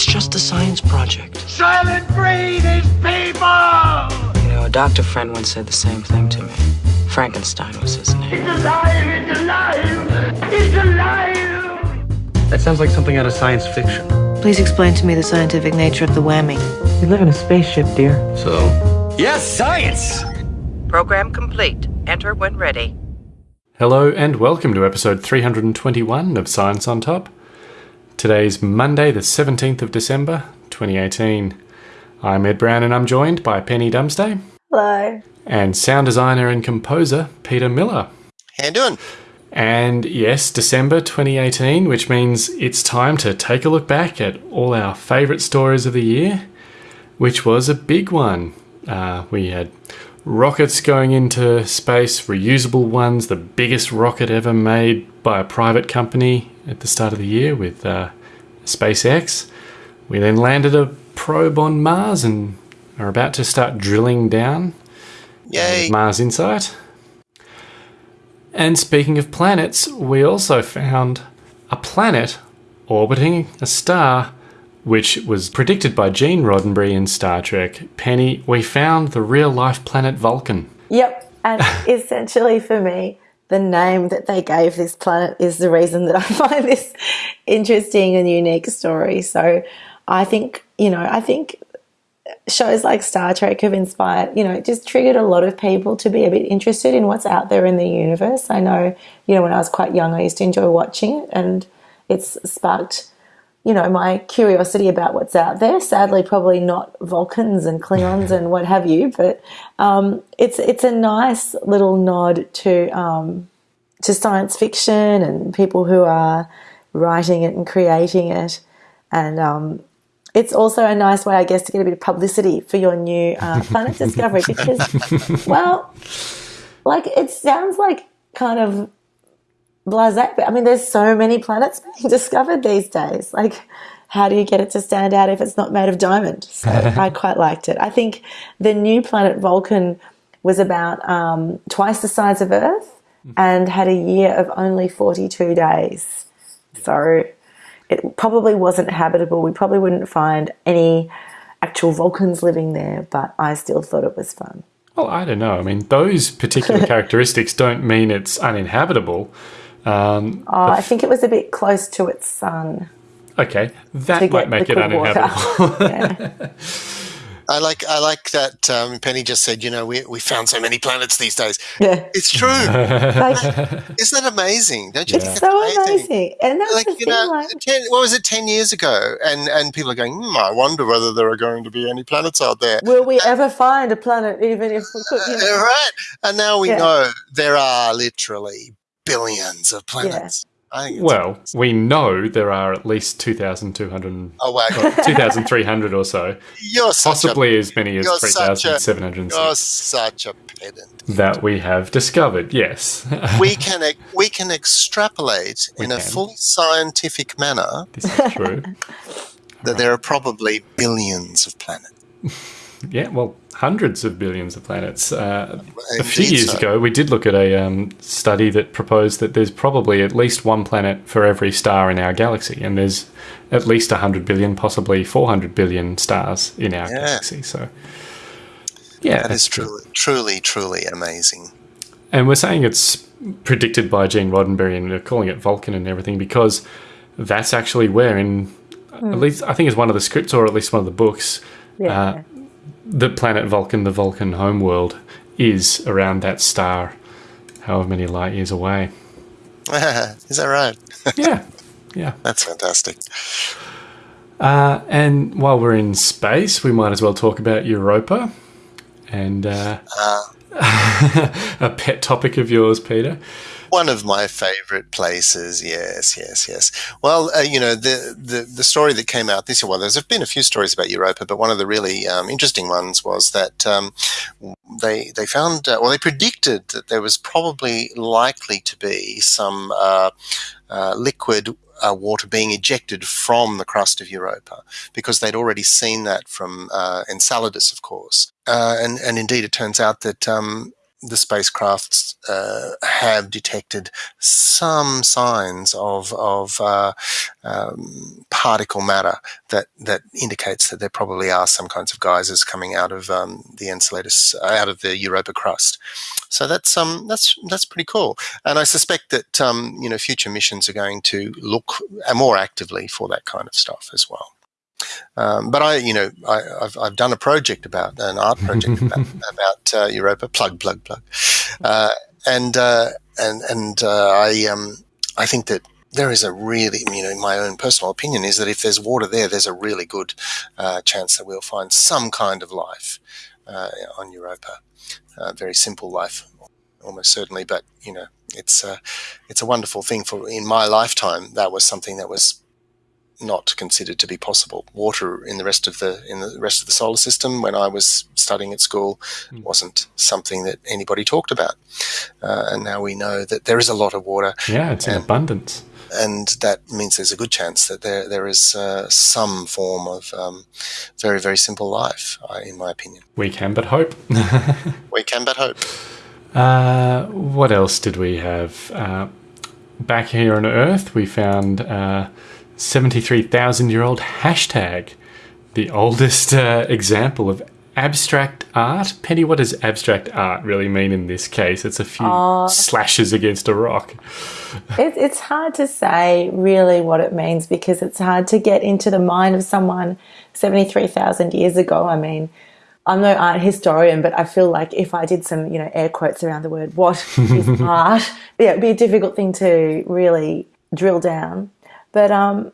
It's just a science project. Soylent Green is people! You know, a doctor friend once said the same thing to me. Frankenstein was his name. It's alive! It's alive! It's alive! That sounds like something out of science fiction. Please explain to me the scientific nature of the whammy. We live in a spaceship, dear. So? Yes, science! Program complete. Enter when ready. Hello and welcome to episode 321 of Science on Top. Today's Monday, the 17th of December, 2018. I'm Ed Brown and I'm joined by Penny Dumsday. Hello. And sound designer and composer Peter Miller. How you doing? And yes, December 2018, which means it's time to take a look back at all our favourite stories of the year, which was a big one. Uh, we had rockets going into space, reusable ones, the biggest rocket ever made by a private company at the start of the year with uh, SpaceX. We then landed a probe on Mars and are about to start drilling down. Yay! Mars Insight. And speaking of planets, we also found a planet orbiting a star which was predicted by Gene Roddenberry in Star Trek. Penny, we found the real life planet Vulcan. Yep, and essentially for me, the name that they gave this planet is the reason that I find this interesting and unique story. So I think, you know, I think shows like Star Trek have inspired, you know, it just triggered a lot of people to be a bit interested in what's out there in the universe. I know, you know, when I was quite young, I used to enjoy watching it and it's sparked you know, my curiosity about what's out there. Sadly, probably not Vulcans and Klingons and what have you, but um, it's it's a nice little nod to um, to science fiction and people who are writing it and creating it, and um, it's also a nice way, I guess, to get a bit of publicity for your new uh, planet discovery because, well, like it sounds like kind of blase. I mean, there's so many planets being discovered these days. Like, how do you get it to stand out if it's not made of diamond? So I quite liked it. I think the new planet Vulcan was about um, twice the size of Earth and had a year of only 42 days. So it probably wasn't habitable. We probably wouldn't find any actual Vulcans living there, but I still thought it was fun. Well, I don't know. I mean, those particular characteristics don't mean it's uninhabitable. Um, oh, I think it was a bit close to its sun. Okay, that might make it uninhabitable. I like I like that um, Penny just said. You know, we we found so many planets these days. Yeah, it's true. like, Isn't that amazing? Don't you? It's so amazing? amazing? And that's like the you thing, know, like, ten, what was it ten years ago? And and people are going. Hmm, I wonder whether there are going to be any planets out there. Will we ever find a planet, even if we could? You know? uh, right. And now we Yeah. know there are literally billions of planets. I think it's well, we know there are at least 2,200, Oh wow! 2,300 or so, You're such possibly as many as you're such a- a, 3,706 you're such a pedant. that we have discovered. Yes, We can we can extrapolate We in a can. fully scientific manner this is true. that there are probably billions of planets. Yeah, well, hundreds of billions of planets. Uh, a few years so. ago, we did look at a um, study that proposed that there's probably at least one planet for every star in our galaxy, and there's at least 100 billion, possibly 400 billion stars in our Yeah. galaxy. So, yeah, That is it's- truly, truly, truly amazing. And we're saying it's predicted by Gene Roddenberry, and we're calling it Vulcan and everything because that's actually where, in at least I think it's one of the scripts or at least one of the books, yeah. uh, the planet Vulcan, the Vulcan homeworld, is around that star, however many light years away. is that right? yeah, yeah. That's fantastic. Uh, and while we're in space, we might as well talk about Europa, and uh, Uh, a pet topic of yours, Peter. One of my favorite places. Yes, yes, yes. Well, uh, you know, the, the the story that came out this year. Well, there's been a few stories about Europa, but one of the really um, interesting ones was that um, they they found, uh, well, they predicted that there was probably likely to be some uh, uh, liquid. Uh, water being ejected from the crust of Europa because they'd already seen that from uh, Enceladus, of course, uh, and and indeed it turns out that um, the spacecrafts uh, have detected some signs of of uh, um, particle matter that that indicates that there probably are some kinds of geysers coming out of um, the Enceladus, uh, out of the Europa crust. So that's um that's that's pretty cool. And I suspect that um, you know future missions are going to look more actively for that kind of stuff as well. Um, but I, you know, I, have I've done a project about an art project about, about uh, Europa. Plug, plug, plug. Uh, and uh, and and uh, I um, I think that there is a really, you know, my own personal opinion is that if there's water there, there's a really good uh, chance that we'll find some kind of life uh, on Europa. very simple life, almost certainly, but you know, it's a, it's a wonderful thing for in my lifetime. That was something that was not considered to be possible. Water in the rest of the in the rest of the solar system, when I was studying at school, mm. wasn't something that anybody talked about. Uh, and now we know that there is a lot of water. Yeah, it's in and, abundance. And that means there's a good chance that there there is uh, some form of um, very very simple life, uh, in my opinion. We can but hope. we can but hope. Uh, what else did we have? Uh, back here on Earth, we found uh, 73,000 year old hashtag, the oldest uh, example of abstract art. Penny, what does abstract art really mean in this case? It's a few uh, slashes against a rock. it, it's hard to say really what it means because it's hard to get into the mind of someone 73,000 years ago. I mean, I'm no art historian, but I feel like if I did some, you know, air quotes around the word "what is art," yeah, it'd be a difficult thing to really drill down. But um,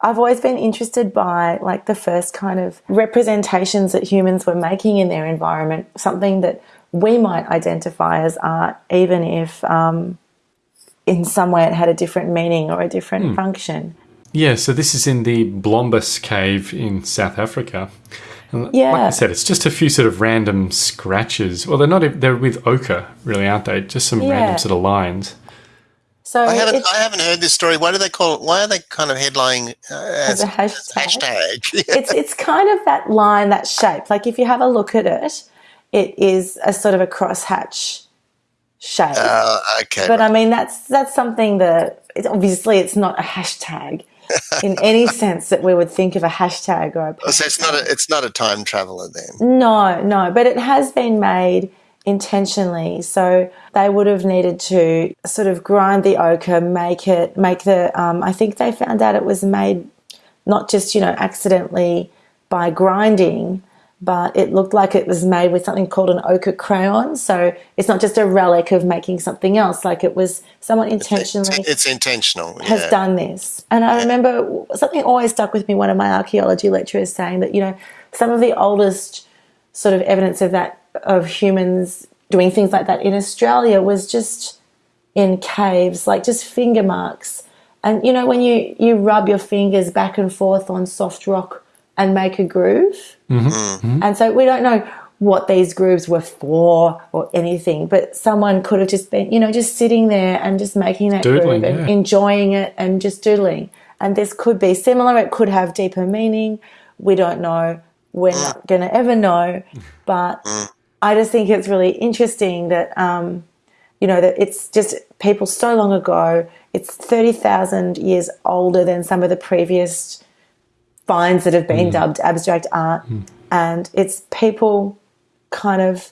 I've always been interested by like the first kind of representations that humans were making in their environment, something that we might identify as art, even if um, in some way it had a different meaning or a different hmm. function. Yeah, so this is in the Blombos cave in South Africa. yeah. Like I said, it's just a few sort of random scratches. Well, they're not, they're with ochre, really, aren't they? Just some yeah. random sort of lines. So I haven't I haven't heard this story. Why do they call it? Why are they kind of headlining uh, as, as, a hashtag? hashtag? it's it's kind of that line, that shape. Like if you have a look at it, it is a sort of a crosshatch shape. Uh, okay. But I mean, that's that's something that it, obviously it's not a hashtag in any sense that we would think of a hashtag or a. Oh, so it's not a it's not a time traveler then. No, no, but it has been made intentionally. So they would have needed to sort of grind the ochre, make it, make the, um, I think they found out it was made not just, you know, accidentally by grinding, but it looked like it was made with something called an ochre crayon. So it's not just a relic of making something else. Like it was someone intentionally. It's, it's intentional. Has yeah. done this. And I remember something always stuck with me. One of my archaeology lecturers saying that, you know, some of the oldest sort of evidence of that of humans doing things like that in Australia was just in caves, like just finger marks. And you know, when you, you rub your fingers back and forth on soft rock and make a groove. Mm-hmm. Mm-hmm. And so we don't know what these grooves were for or anything, but someone could have just been, you know, just sitting there and just making that doodling, groove and yeah. enjoying it and just doodling. And this could be similar, it could have deeper meaning. We don't know. We're not going to ever know. But I just think it's really interesting that, um, you know, that it's just people so long ago, it's 30,000 years older than some of the previous finds that have been mm. dubbed abstract art. Mm. And it's people kind of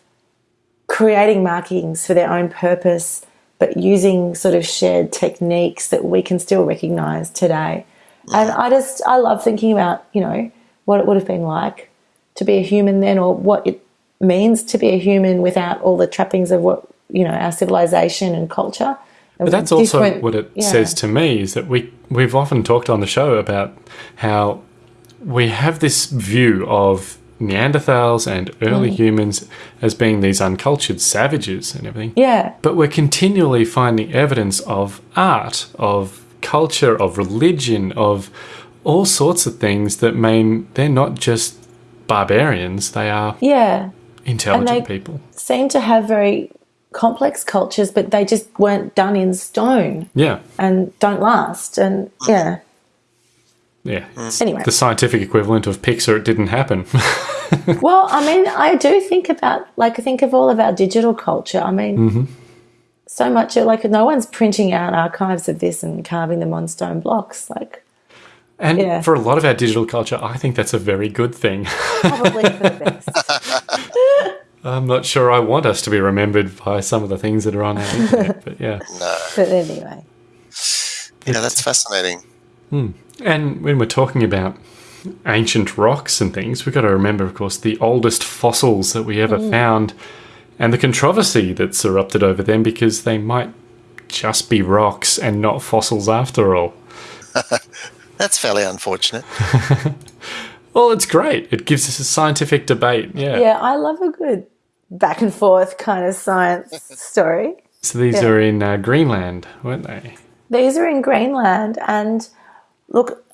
creating markings for their own purpose, but using sort of shared techniques that we can still recognize today. And I just, I love thinking about, you know, what it would have been like to be a human then or what it means to be a human without all the trappings of what you know our civilization and culture. But that's also what it yeah. says to me is that we we've often talked on the show about how we have this view of Neanderthals and early mm. humans as being these uncultured savages and everything. Yeah. But we're continually finding evidence of art, of culture, of religion, of all sorts of things that mean they're not just barbarians, they are yeah intelligent people. Seem to have very complex cultures, but they just weren't done in stone. Yeah. And don't last. And yeah. Yeah. Anyway. The scientific equivalent of Pixar, it didn't happen. Well, I mean, I do think about like think of all of our digital culture. I mean, Mm-hmm. so much of, like no one's printing out archives of this and carving them on stone blocks. Like and Yeah. for a lot of our digital culture, I think that's a very good thing. probably for the best. I'm not sure I want us to be remembered by some of the things that are on our internet, but yeah. No. But anyway, Yeah, that's fascinating. Hmm. And when we're talking about ancient rocks and things, we've got to remember, of course, the oldest fossils that we ever mm. found and the controversy that's erupted over them because they might just be rocks and not fossils after all. That's fairly unfortunate. Well, it's great. It gives us a scientific debate. Yeah. yeah, I love a good back and forth kind of science story. So these Yeah. are in uh, Greenland, weren't they? These are in Greenland, and look,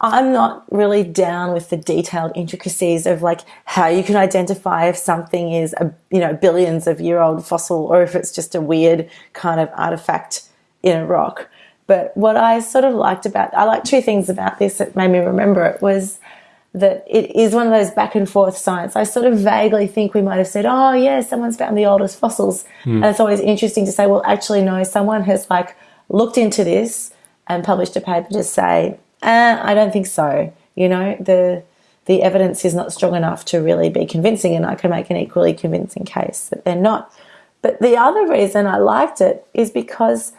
I'm not really down with the detailed intricacies of like how you can identify if something is a you know billions of year old fossil or if it's just a weird kind of artifact in a rock. But what I sort of liked about I like two things about this that made me remember it was that it is one of those back and forth science. I sort of vaguely think we might have said, oh, yeah, someone's found the oldest fossils. And it's always interesting to say, well, actually, no, someone has like looked into this and published a paper to say, eh, I don't think so. You know, the the evidence is not strong enough to really be convincing, and I can make an equally convincing case that they're not. But the other reason I liked it is because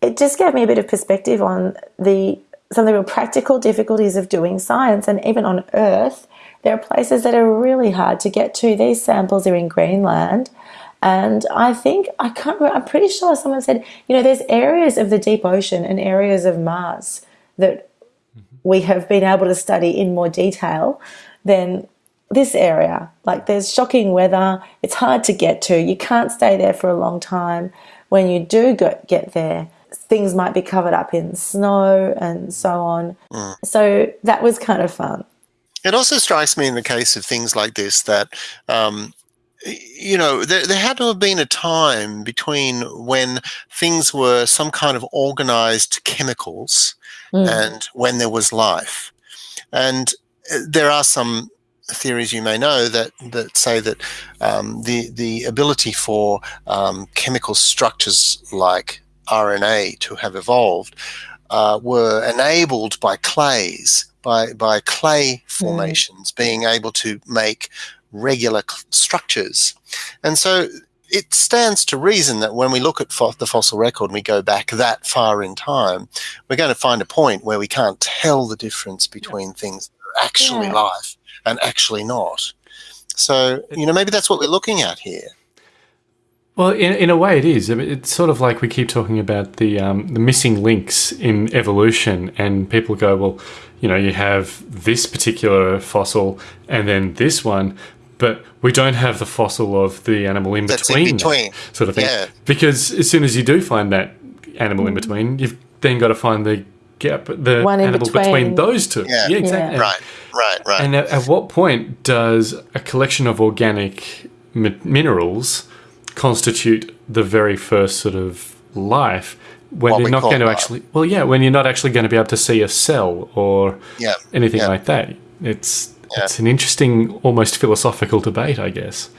it just gave me a bit of perspective on the some of the real practical difficulties of doing science and even on earth there are places that are really hard to get to these samples are in greenland and i think i can't i'm pretty sure someone said you know there's areas of the deep ocean and areas of mars that we have been able to study in more detail than this area. Like there's shocking weather, it's hard to get to, you can't stay there for a long time. When you do get there, things might be covered up in snow and so on. So that was kind of fun. It also strikes me in the case of things like this that, um, you know, there, there had to have been a time between when things were some kind of organized chemicals and when there was life. And uh, there are some theories you may know that, that say that um, the, the ability for um, chemical structures like RNA to have evolved uh, were enabled by clays, by, by clay formations being able to make regular structures. And so it stands to reason that when we look at fo- the fossil record and we go back that far in time, we're going to find a point where we can't tell the difference between things that are actually Yeah. life and actually not. So, you know, maybe that's what we're looking at here. Well, in, in a way, it is. I mean, it's sort of like we keep talking about the um, the missing links in evolution, and people go, "Well, you know, you have this particular fossil, and then this one, but we don't have the fossil of the animal in That's in between, that," between. sort of thing." Yeah. Because as soon as you do find that animal in between, you've then got to find the gap, the One in animal between. between. those two. Yeah. exactly. Yeah. Right, right, right. And at, at what point does a collection of organic mi- minerals constitute the very first sort of life when What you're not going to life. actually well yeah when you're not actually going to be able to see a cell or Yeah, anything yeah. like that it's Yeah. it's an interesting almost philosophical debate i guess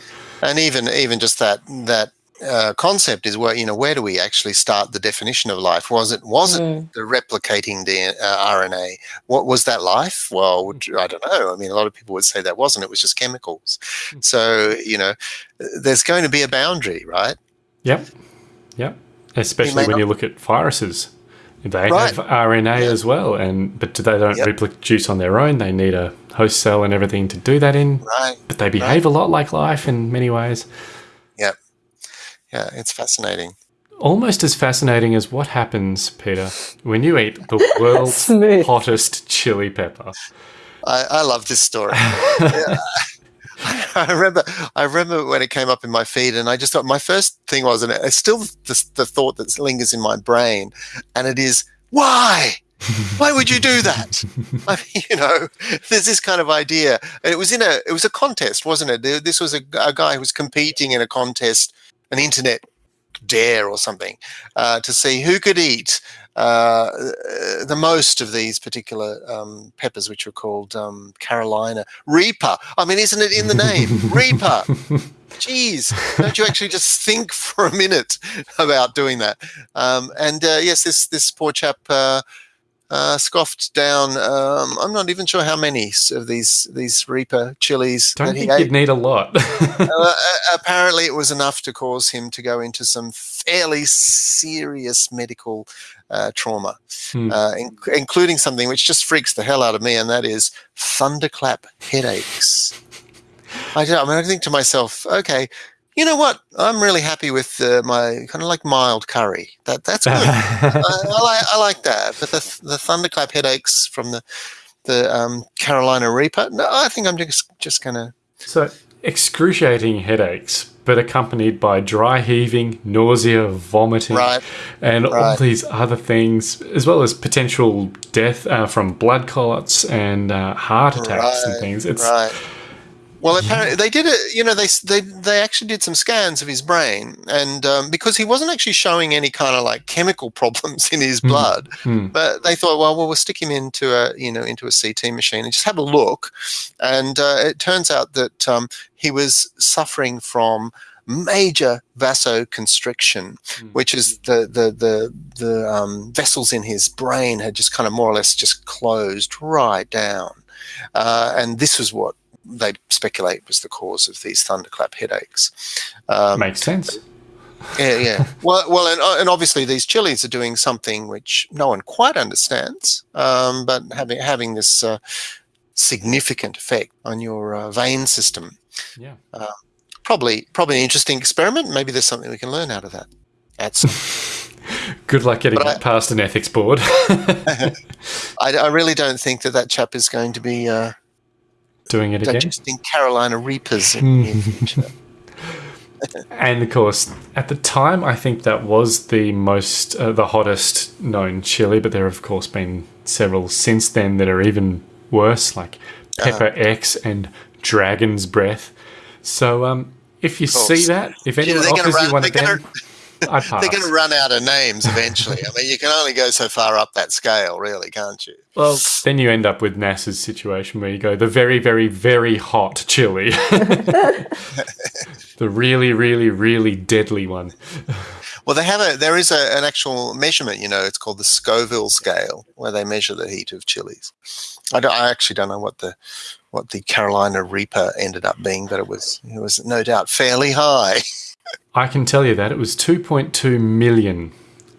and even even just that that uh, concept is where you know where do we actually start the definition of life? Was it was it the replicating the uh, RNA? What was that life? Well, you- I don't know. I mean, a lot of people would say that wasn't. It was just chemicals. So you know, there's going to be a boundary, right? yep yep especially when you look at viruses they Right. have RNA as well, and but they don't Yep. reproduce on their own. They need a host cell and everything to do that in. Right. But they behave a lot like life in many ways. Yeah. It's fascinating. Almost as fascinating as what happens, Peter, when you eat the world's hottest chili pepper. I, I love this story. Yeah. I remember, I remember when it came up in my feed, and I just thought my first thing was, and it's still the, the thought that lingers in my brain, and it is, why? Why would you do that? I mean, you know, there's this kind of idea. And it was in a, it was a contest, wasn't it? This was a, a guy who was competing in a contest, an internet dare or something, uh, to see who could eat uh, the most of these particular um, peppers, which are called um, Carolina Reaper. I mean, isn't it in the name? Reaper. Jeez, don't you actually just think for a minute about doing that? Um, and uh, yes, this this poor chap uh, scoffed down. Um, I'm not even sure how many of these these Reaper chilies. Don't that he think you'd need a lot. Uh, apparently, it was enough to cause him to go into some fairly serious medical uh, trauma, Hmm. uh, in- including something which just freaks the hell out of me, and that is thunderclap headaches. I, don't, I mean, I think to myself, okay, you know what? I'm really happy with uh, my kind of like mild curry. That that's good. I, I, like, I like that. But the the thunderclap headaches from the the um, Carolina Reaper, no, I think I'm just just gonna. so, excruciating headaches, but accompanied by dry heaving, nausea, vomiting, Right. and all these other things, as well as potential death uh, from blood clots and uh, heart attacks and things. It's right. Well, apparently they did it. You know, they they they actually did some scans of his brain, and um, because he wasn't actually showing any kind of like chemical problems in his blood, Hmm. but they thought, well, well, we'll stick him into a you know into a CT machine and just have a look, and uh, it turns out that um, he was suffering from major vasoconstriction, which is the the the the um, vessels in his brain had just kind of more or less just closed right down, uh, and this was what they speculate was the cause of these thunderclap headaches. Um, makes sense. yeah, yeah. Well, well, and, uh, and obviously these chilies are doing something which no one quite understands, um, but having having this uh, significant effect on your uh, vein system. Yeah. Probably, probably an interesting experiment. Maybe there's something we can learn out of that. That's, Good luck getting I- that past an ethics board. I, I really don't think that that chap is going to be uh, Doing it again. digesting Carolina Reapers in, in future. And of course, at the time, I think that was the most, uh, the hottest known chili, but there have, of course, been several since then that are even worse, like Pepper X and Dragon's Breath. So, um, if you see that, if anyone offers run- you one of them, I'd pass. They're going to run out of names eventually. I mean, you can only go so far up that scale, really, can't you? Well, then you end up with NASA's situation where you go the very, very, very hot chili, the really, really, really deadly one. Well, they have a there is a, an actual measurement. You know, it's called the Scoville scale, where they measure the heat of chilies. I, don't, I actually don't know what the what the Carolina Reaper ended up being, but it was it was no doubt fairly high. I can tell you that it was 2.2 million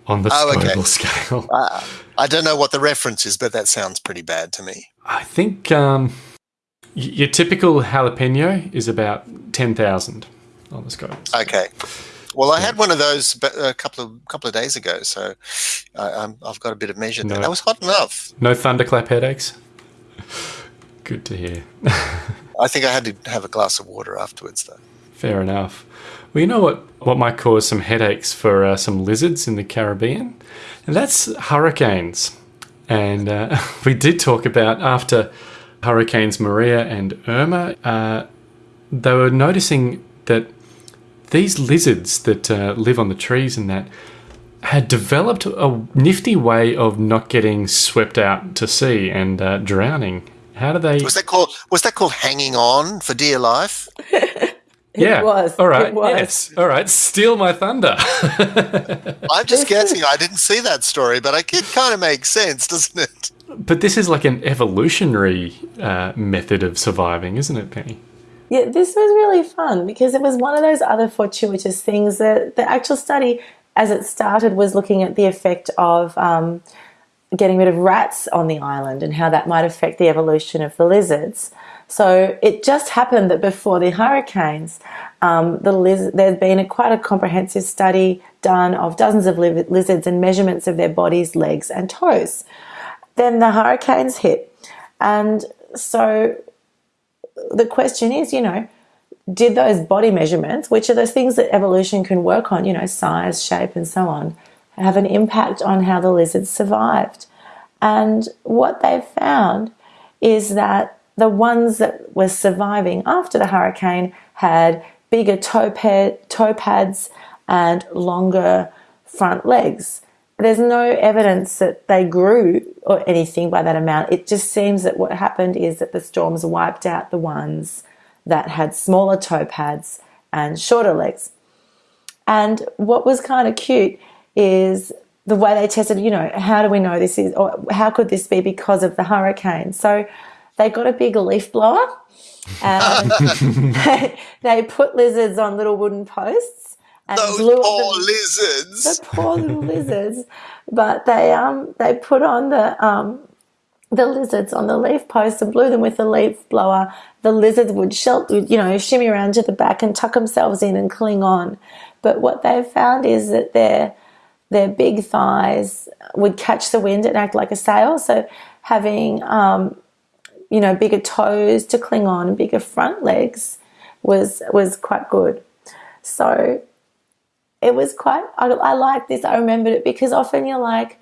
on the Oh, okay. Scale. Uh, I don't know what the reference is, but that sounds pretty bad to me. I think um, your typical jalapeno is about 10,000 on the scale. Okay. Well, I had one of those a couple of couple of days ago, so I, I'm, I've got a bit of measure. No. That was hot enough. No thunderclap headaches? Good to hear. I think I had to have a glass of water afterwards, though. Fair enough. Well, you know what, what might cause some headaches for uh, some lizards in the Caribbean? And that's hurricanes. And uh, we did talk about after Hurricanes Maria and Irma, uh, they were noticing that these lizards that uh, live on the trees and that had developed a nifty way of not getting swept out to sea and uh, drowning. How do they? Was that called was that called hanging on for dear life? yeah. was, All right. it was. Yes. All right. Steal my thunder. I'm just guessing. I didn't see that story, but it kind of makes sense, doesn't it? But this is like an evolutionary uh, method of surviving, isn't it, Penny? Yeah, this was really fun because it was one of those other fortuitous things that the actual study, as it started, was looking at the effect of um, getting rid of rats on the island and how that might affect the evolution of the lizards. So it just happened that before the hurricanes, um, the there'd been a, quite a comprehensive study done of dozens of li- lizards and measurements of their bodies, legs, and toes. Then the hurricanes hit, and so the question is, you know, did those body measurements, which are those things that evolution can work on, you know, size, shape, and so on, have an impact on how the lizards survived? And what they've found is that the ones that were surviving after the hurricane had bigger toe, pa- toe pads and longer front legs. there's no evidence that they grew or anything by that amount. It just seems that what happened is that the storms wiped out the ones that had smaller toe pads and shorter legs. And what was kind of cute is the way they tested, you know, how do we know this is, or how could this be because of the hurricane? So they got a big leaf blower and they, they put lizards on little wooden posts and Those blew poor the- lizards. the poor little lizards. But they um they put on the um the lizards on the leaf posts and blew them with the leaf blower. The lizards would shelter, you know, shimmy around to the back and tuck themselves in and cling on. But what they've found is that their their big thighs would catch the wind and act like a sail. So having um, you know bigger toes to cling on and bigger front legs was was quite good. So it was quite I, I like this. I remembered it because often you're like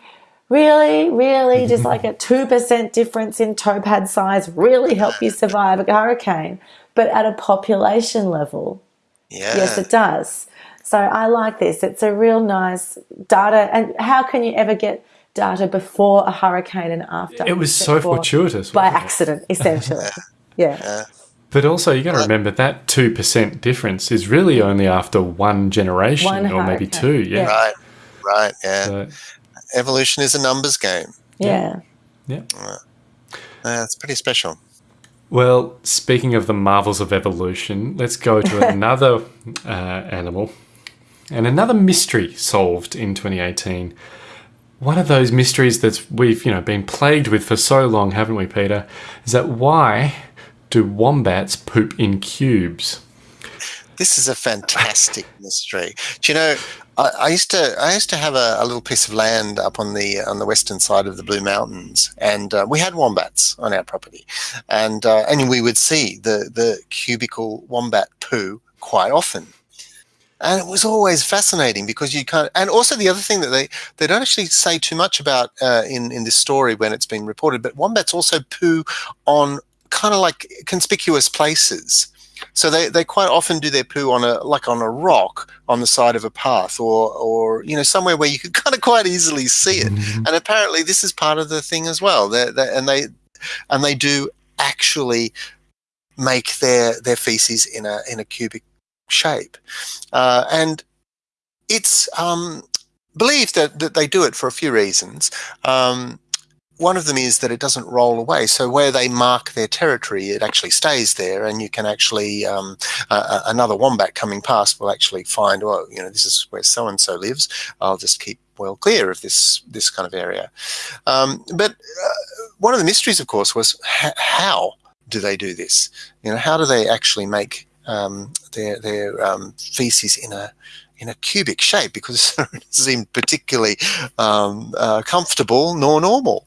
really? Really? Just like a 2% difference in toe pad size really help you survive a hurricane but at a population level Yeah. yes it does. So i like this. It's a real nice data. And how can you ever get data before a hurricane and after It was so fortuitous. by wasn't it? accident essentially yeah But also, you got to remember that 2% difference is really only after one generation One or maybe two. Yeah. Yeah. Right. Right. Yeah. So, Evolution is a numbers game. yeah yeah. Uh, it's pretty special. Well, speaking of the marvels of evolution, let's go to another uh, animal and another mystery solved in 2018. One of those mysteries that we've, you know, been plagued with for so long, haven't we, Peter? Is that why do wombats poop in cubes? This is a fantastic mystery. Do you know? I, used to I used to have a, a little piece of land up on the on the western side of the Blue Mountains, and uh, we had wombats on our property, and uh, and we would see the the cubical wombat poo quite often. And it was always fascinating because you can't. And also the other thing that they they don't actually say too much about uh, in in this story when it's been reported, but wombats also poo on kind of like conspicuous places. So they, they quite often do their poo on a like on a rock on the side of a path or or you know somewhere where you could kind of quite easily see it. And apparently this is part of the thing as well. they they and they and they do actually make their their feces in a in a cubic shape, uh, and it's um, believed that, that they do it for a few reasons. Um, one of them is that it doesn't roll away. So where they mark their territory, it actually stays there, and you can actually um, uh, another wombat coming past will actually find, oh, you know, this is where so and so lives. I'll just keep well clear of this this kind of area. Um, but uh, one of the mysteries, of course, was how do they do this? You know, how do they actually make um, their their um, feces in a in a cubic shape because it doesn't particularly um, uh, comfortable nor normal.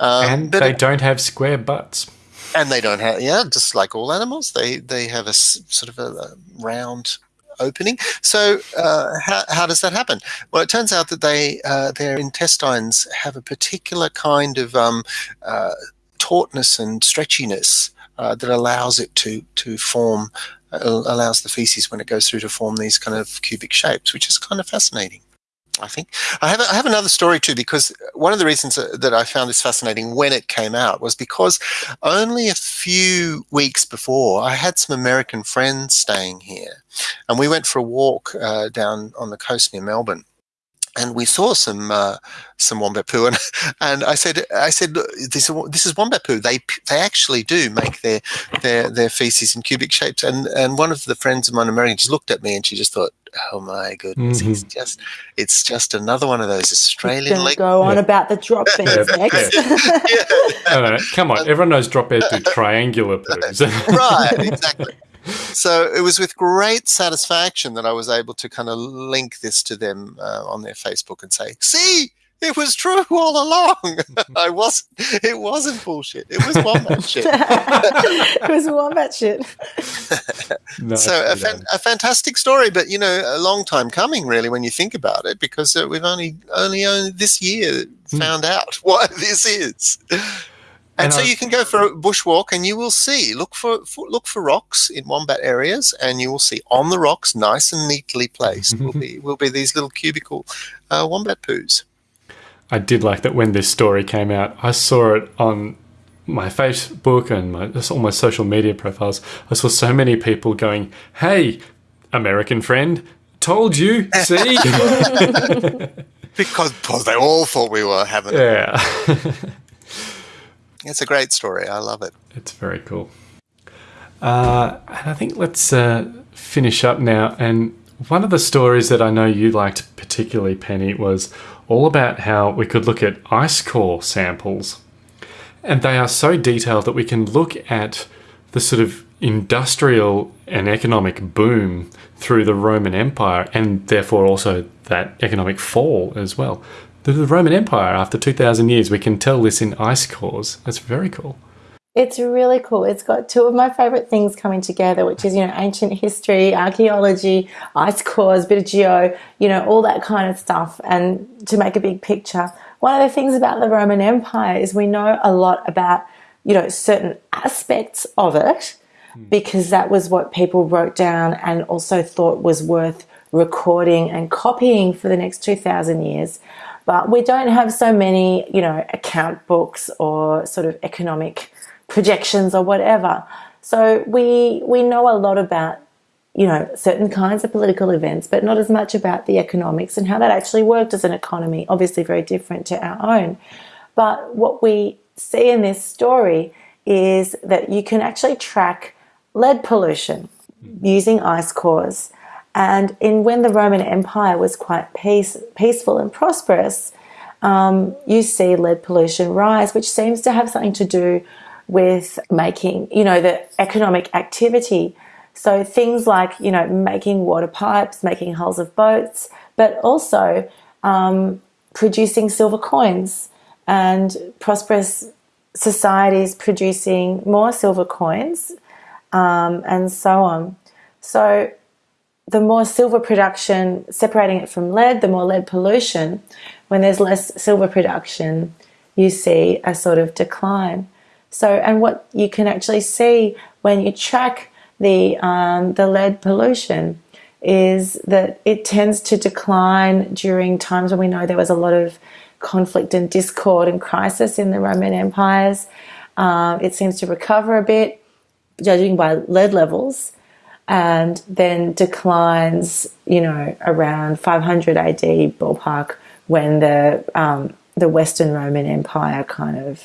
Um, and they it- don't have square butts. and they don't have yeah, just like all animals, they they have a sort of a, a round opening. So uh, how how does that happen? Well, it turns out that they uh, their intestines have a particular kind of um, uh, tautness and stretchiness uh, that allows it to to form uh, allows the feces when it goes through to form these kind of cubic shapes, which is kind of fascinating. I think I have I have another story too because one of the reasons that that I found this fascinating when it came out was because only a few weeks before I had some American friends staying here, and we went for a walk uh, down on the coast near Melbourne, and we saw some uh, some wombat poo, and and I said I said this is this is wombat poo. They they actually do make their their their feces in cubic shapes, and and one of the friends of mine American just looked at me and she just thought. Oh my goodness! It's just, it's just another one of those Australian Gonna leg go on Yeah. about the drop bears next. No, no, no, come on, everyone knows drop bears do triangular poos. right, exactly. So it was with great satisfaction that I was able to kind of link this to them uh, on their Facebook and say, "See, it was true all along. I wasn't. It wasn't bullshit. It was wombat shit." it was wombat shit. No, so a, fan, a fantastic story, but you know, a long time coming, really, when you think about it, because uh, we've only only only this year found out what this is. And, And so you can go for a bushwalk, and you will see. Look for, for look for rocks in wombat areas, and you will see on the rocks, nice and neatly placed, will be will be these little cubical uh, wombat poos. I did like that when this story came out, I saw it on my Facebook and my, all my social media profiles. I saw so many people going, "Hey, American friend, told you." See, because because they all thought we were having. yeah, It's a great story. I love it. it's very cool. Uh, and I think let's uh, finish up now. And one of the stories that I know you liked particularly, Penny, was all about how we could look at ice core samples. And they are so detailed that we can look at the sort of industrial and economic boom through the Roman Empire and therefore also that economic fall as well. The, the Roman Empire, after 2,000 years, we can tell this in ice cores. That's very cool. It's really cool. It's got two of my favorite things coming together, which is, you know, ancient history, archaeology, ice cores, bit of geo, you know, all that kind of stuff, and to make a big picture. One of the things about the Roman Empire is we know a lot about, you know, certain aspects of it hmm. because that was what people wrote down and also thought was worth recording and copying for the next 2,000 years. But we don't have so many, you know, account books or sort of economic projections or whatever. So we we know a lot about you know certain kinds of political events, but not as much about the economics and how that actually worked as an economy. Obviously, very different to our own. But what we see in this story is that you can actually track lead pollution using ice cores. And in when the Roman Empire was quite peace, peaceful and prosperous, um, you see lead pollution rise, which seems to have something to do with making, you know, the economic activity. So things like, you know, making water pipes, making hulls of boats, but also um, producing silver coins and prosperous societies producing more silver coins um, and so on. So the more silver production, separating it from lead, the more lead pollution. When there's less silver production, you see a sort of decline. So, and what you can actually see when you track the um, the lead pollution is that it tends to decline during times when we know there was a lot of conflict and discord and crisis in the Roman empires. Um, it seems to recover a bit, judging by lead levels, and then declines, you know, around 500 AD ballpark when the um, the Western Roman Empire kind of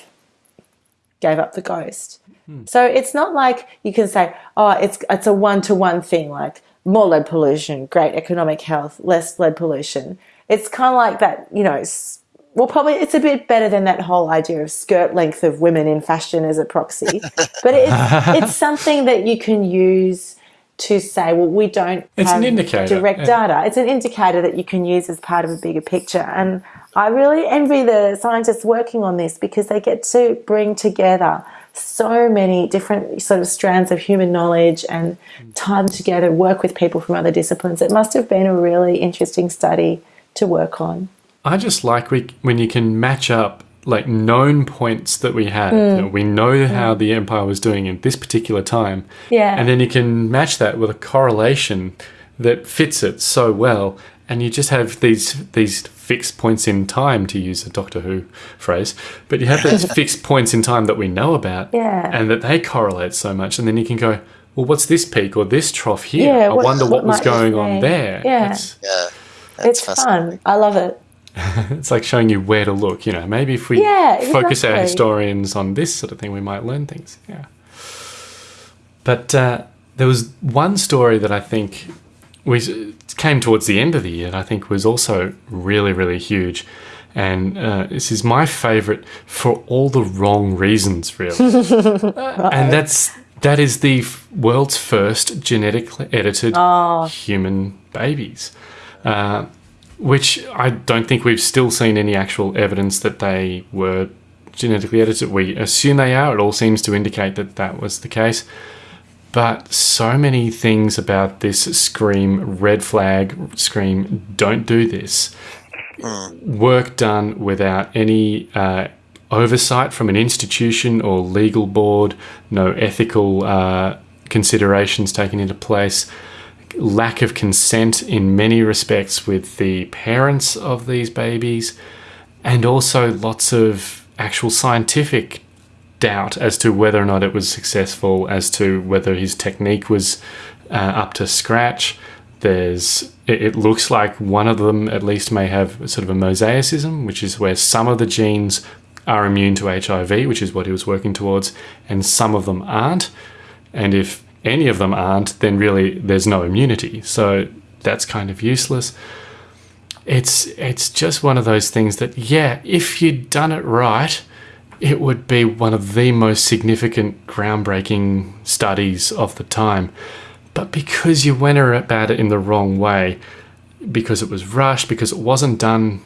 gave up the ghost. So it's not like you can say, oh, it's it's a one to one thing, like more lead pollution, great economic health, less lead pollution. It's kind of like that, you know. Well, probably it's a bit better than that whole idea of skirt length of women in fashion as a proxy, but it's it's something that you can use to say, well, we don't It's an have indicator, direct yeah. data. It's an indicator that you can use as part of a bigger picture. And I really envy the scientists working on this because they get to bring together so many different sort of strands of human knowledge and tie them together, work with people from other disciplines. It must have been a really interesting study to work on. I just like we, when you can match up like known points that we have. You know, we know hmm. how the empire was doing at this particular time. Yeah. And then you can match that with a correlation that fits it so well. And you just have these these fixed points in time, to use a Doctor Who phrase. But you have these fixed points in time that we know about, Yeah. and that they correlate so much. And then you can go, well, what's this peak or this trough here? Yeah, I wonder what, what was going on there. Yeah. It's, Yeah. That's It's fascinating. fun. I love it. it's like showing you where to look. You know, maybe if we Yeah, focus our historians on this sort of thing, we might learn things. Yeah. But uh, there was one story that I think we came towards the end of the year, and I think was also really, really huge. And uh, this is my favorite for all the wrong reasons, really. Uh, and that's that is the world's first genetically edited human babies. Uh, which I don't think we've still seen any actual evidence that they were genetically edited. We assume they are. It all seems to indicate that that was the case. But so many things about this scream red flag, scream don't do this. Work done without any uh, oversight from an institution or legal board, no ethical uh, considerations taken into place lack of consent in many respects with the parents of these babies and also lots of actual scientific doubt as to whether or not it was successful, as to whether his technique was uh, up to scratch. There's, it, it looks like one of them at least may have sort of a mosaicism, which is where some of the genes are immune to HIV, which is what he was working towards, and some of them aren't. And if any of them aren't, then really there's no immunity. So that's kind of useless. It's it's just one of those things that yeah, if you'd done it right, it would be one of the most significant groundbreaking studies of the time. But because you went about it in the wrong way, because it was rushed, because it wasn't done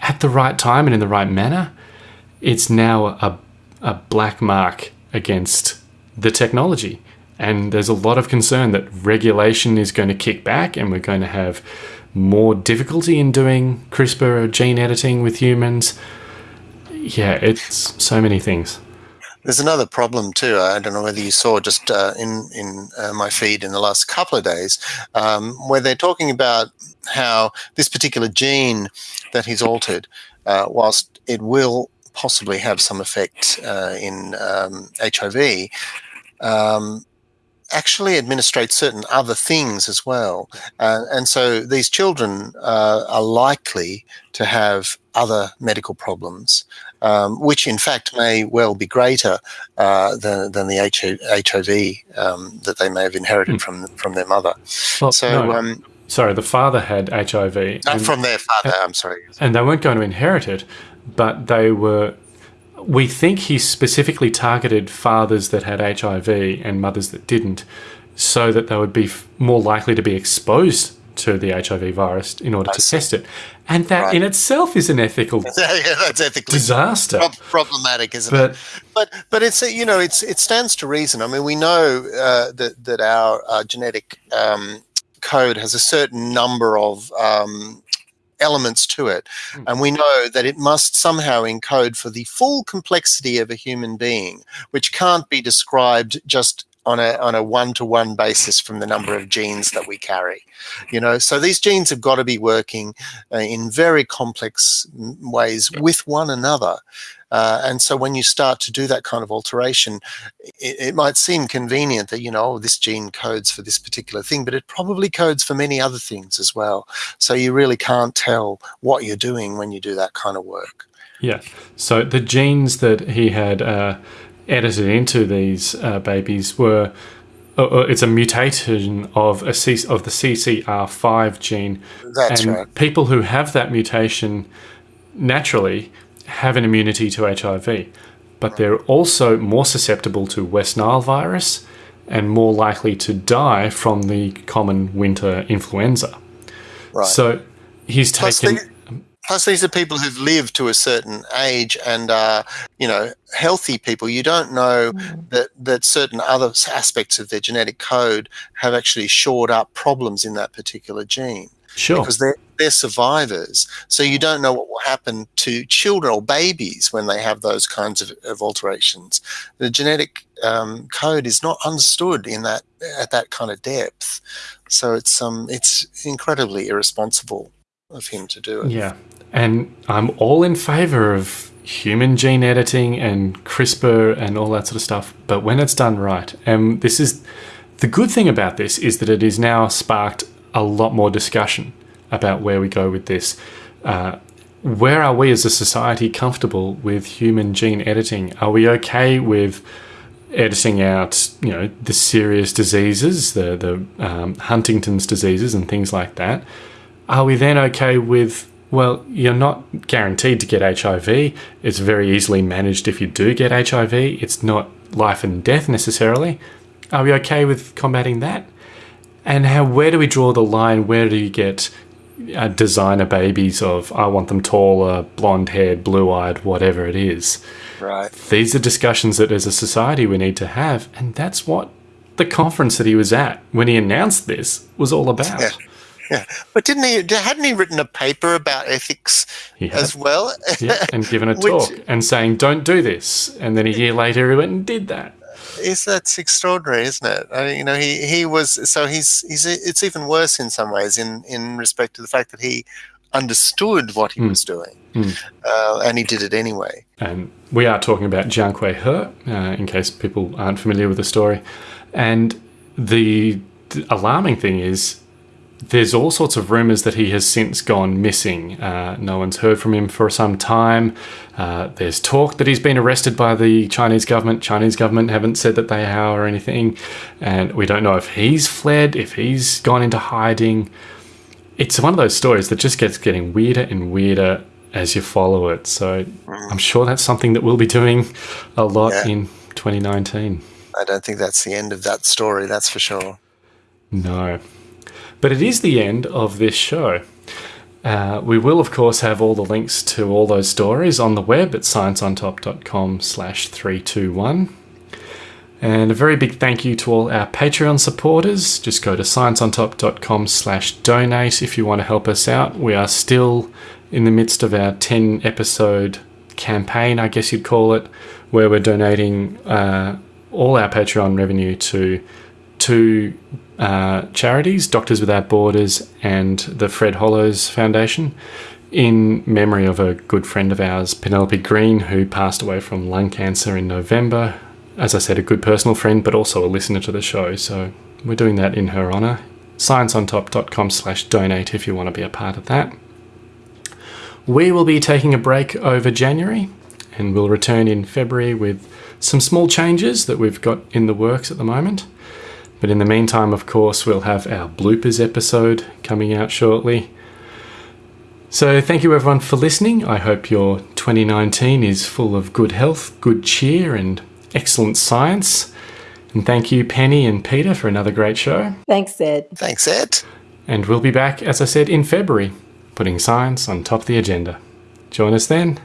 at the right time and in the right manner, it's now a, a black mark against the technology. And there's a lot of concern that regulation is going to kick back and we're going to have more difficulty in doing CRISPR or gene editing with humans. Yeah, it's so many things. There's another problem too. I don't know whether you saw just uh, in in uh, my feed in the last couple of days, um, where they're talking about how this particular gene that he's altered, uh, whilst it will possibly have some effect uh, in um, HIV, um, actually administrate certain other things as well. Uh, and so these children uh, are likely to have other medical problems, um, which in fact may well be greater uh, than, than the HIV um, that they may have inherited mm. from from their mother. Well, so, no. um, sorry, the father had HIV. And, from their father, I'm sorry. And they weren't going to inherit it, but they were we think he specifically targeted fathers that had HIV and mothers that didn't, so that they would be more likely to be exposed to the HIV virus in order I to see. test it. And that right. in itself is an ethical yeah, that's ethically disaster. problematic, isn't but, it? But but it's you know it's it stands to reason. I mean, we know uh, that that our uh, genetic um, code has a certain number of um, elements to it. Mm. And we know that it must somehow encode for the full complexity of a human being, which can't be described just on a on a one to one basis from the number of genes that we carry. You know, so these genes have got to be working uh, in very complex ways with one another. Uh, and so when you start to do that kind of alteration, it, it, might seem convenient that, you know, oh, this gene codes for this particular thing, but it probably codes for many other things as well. So you really can't tell what you're doing when you do that kind of work. Yeah. So the genes that he had uh, edited into these uh, babies were uh, uh it's a mutation of a C of the CCR5 gene. That's and right. People who have that mutation naturally have an immunity to HIV, but they're also more susceptible to West Nile virus and more likely to die from the common winter influenza. Right. So he's plus taken. Plus, these are people who've lived to a certain age and are, you know, healthy people. You don't know mm. that that certain other aspects of their genetic code have actually shored up problems in that particular gene. Sure. Because they're, they're survivors. So you don't know what will happen to children or babies when they have those kinds of, of alterations. The genetic um, code is not understood in that at that kind of depth. So it's um it's incredibly irresponsible of him to do it. Yeah. And I'm all in favor of human gene editing and CRISPR and all that sort of stuff, but when it's done right, and this is the good thing about this is that it is now sparked a lot more discussion about where we go with this. Uh, where are we as a society comfortable with human gene editing? Are we okay with editing out, you know, the serious diseases, the the um, Huntington's diseases and things like that? Are we then okay with well, you're not guaranteed to get HIV. It's very easily managed if you do get HIV. It's not life and death necessarily. Are we okay with combating that? And how where do we draw the line? Where do you get uh, designer babies of I want them taller, blonde haired, blue eyed, whatever it is? Right. These are discussions that as a society we need to have, and that's what the conference that he was at when he announced this was all about. Yeah. Yeah, but didn't he? Hadn't he written a paper about ethics as well? yeah, and given a talk Which, and saying, "Don't do this," and then a year later he went and did that is that's extraordinary, isn't it? I mean, you know, he he was so he's he's it's even worse in some ways in in respect to the fact that he understood what he was doing, uh, and he did it anyway. And we are talking about Jiankui He, uh, in case people aren't familiar with the story. And the, the alarming thing is, there's all sorts of rumors that he has since gone missing. Uh, no one's heard from him for some time. Uh, there's talk that he's been arrested by the Chinese government. Chinese government haven't said that they have or anything, and we don't know if he's fled, if he's gone into hiding. It's one of those stories that just gets getting weirder and weirder as you follow it. So I'm sure that's something that we'll be doing a lot Yeah. in 2019. I don't think that's the end of that story. That's for sure. No. But it is the end of this show. Uh, we will, of course, have all the links to all those stories on the web at scienceontop.com slash 321. And a very big thank you to all our Patreon supporters. Just go to scienceontop.com slash donate if you want to help us out. We are still in the midst of our 10 episode campaign, I guess you'd call it, where we're donating uh, all our Patreon revenue to two uh, charities, Doctors Without Borders and the Fred Hollows Foundation, in memory of a good friend of ours, Penelope Green, who passed away from lung cancer in November. As I said, a good personal friend, but also a listener to the show. So we're doing that in her honour. Scienceontop.com slash donate if you want to be a part of that. We will be taking a break over January and we'll return in February with some small changes that we've got in the works at the moment. But in the meantime, of course, we'll have our bloopers episode coming out shortly. So thank you everyone for listening. I hope your 2019 is full of good health, good cheer, and excellent science. And thank you, Penny and Peter, for another great show. Thanks, Ed. Thanks, Ed. And we'll be back, as I said, in February, putting science on top of the agenda. Join us then.